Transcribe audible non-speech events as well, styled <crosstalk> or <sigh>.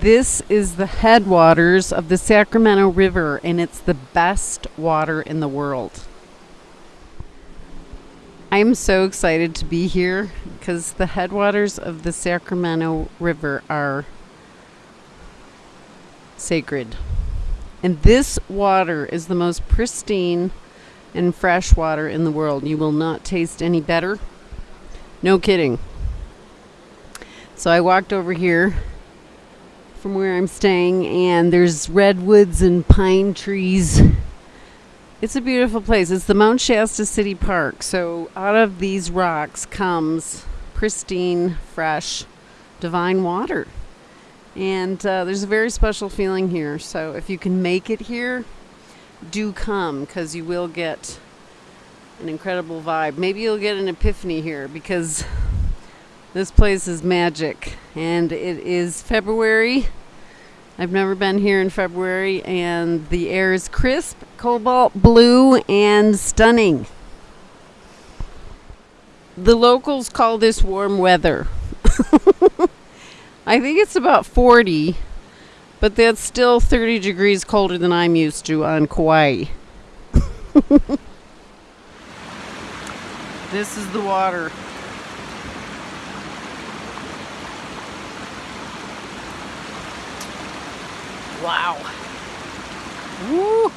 This is the headwaters of the Sacramento River, and it's the best water in the world. I'm so excited to be here because the headwaters of the Sacramento River are sacred. And this water is the most pristine and fresh water in the world. You will not taste any better. No kidding. So I walked over here from where I'm staying, and there's redwoods and pine trees. It's a beautiful place. It's the Mount Shasta City Park. So out of these rocks comes pristine, fresh, divine water. And uh, there's a very special feeling here. So if you can make it here, do come because you will get an incredible vibe. Maybe you'll get an epiphany here because this place is magic. And it is February. I've never been here in February, and the air is crisp, cobalt blue, and stunning. The locals call this warm weather. <laughs> I think it's about 40, but that's still 30 degrees colder than I'm used to on Kauai. <laughs> this is the water. Wow. Woo!